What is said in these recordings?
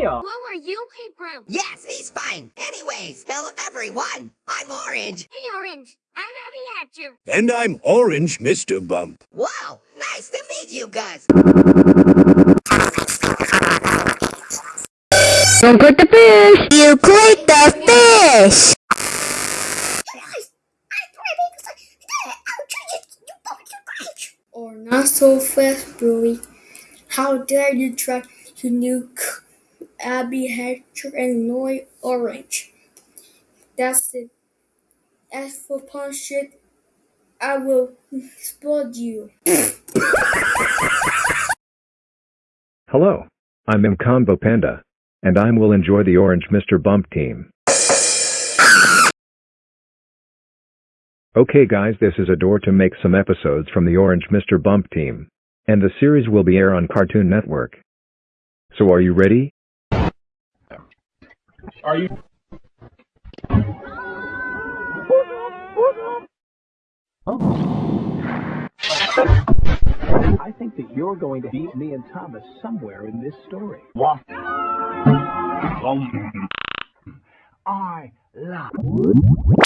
Ayo! Who are you, Hebrew? Yes, he's fine. Anyways, hello everyone. I'm Orange. Hey, Orange. I'm happy at you. And I'm Orange, Mr. Bump. Wow, nice to meet you guys. Don't click the fish. You click the fish. Not so fast, Bluey. How dare you try to nuke Abby Hatcher and Noy Orange? That's it. As for punch it, I will explode you. Hello, I'm Mcombo Panda, and I will enjoy the Orange Mr. Bump team. Okay guys this is a door to make some episodes from the Orange Mr. Bump team. And the series will be air on Cartoon Network. So are you ready? Are you? I think that you're going to beat me and Thomas somewhere in this story. What? I love.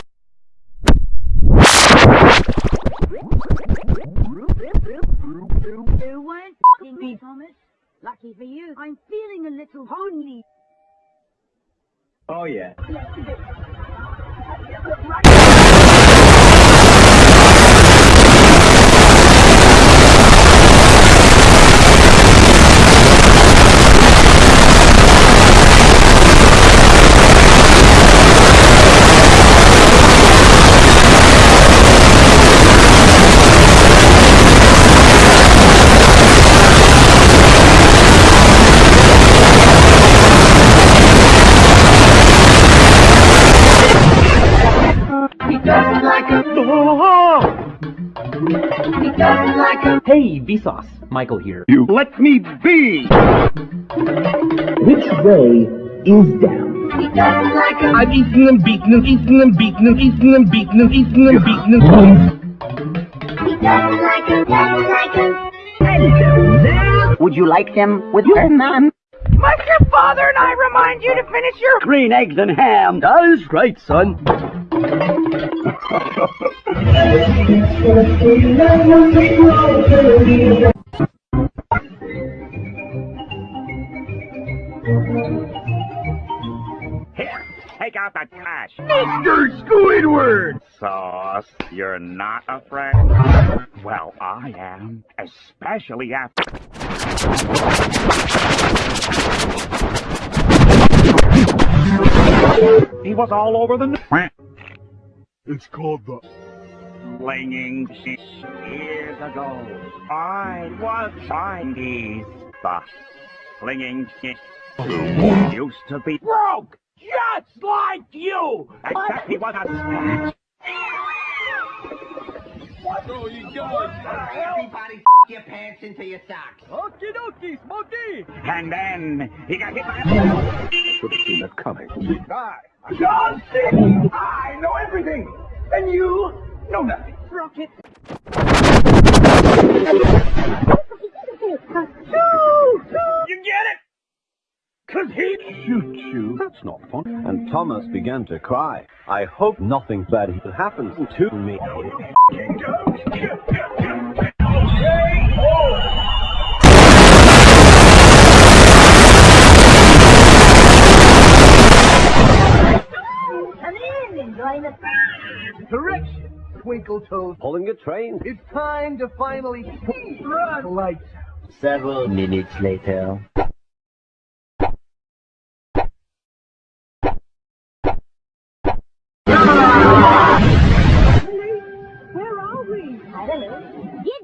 You weren't f***ing me, Thomas. Lucky for you, I'm feeling a little lonely. Oh yeah. Hey, Vsauce. Michael here. You let me be. Which way is down? I've eaten them, beaten them, eaten them, beaten them, eaten them, beaten them, eaten them, beaten them. Hello there. Would you like them with your mom? Must your father and I remind you to finish your Green eggs and ham. Does right, son. Here, take out that trash. Mr. Squidward! Sauce, you're not afraid? Well, I am. Especially after... He was all over the... n- It's called the. Flinging shit years ago. I was Chinese. The flinging shit used to be broke, just like you. Except he was a snatch. Everybody your pants into your socks. Okie dokie, Smokey! And then he got hit by a... Should have seen that coming. Hi, I'm John C. I know everything, and you know nothing. rocket. You get it? Cause he Shoot you. That's not fun. And Thomas began to cry. I hope nothing bad happens to me. Come in and join the Correction, Twinkle Toes. Pulling a train. It's time to finally run lights. Several minutes later. Where are we? I don't know. Did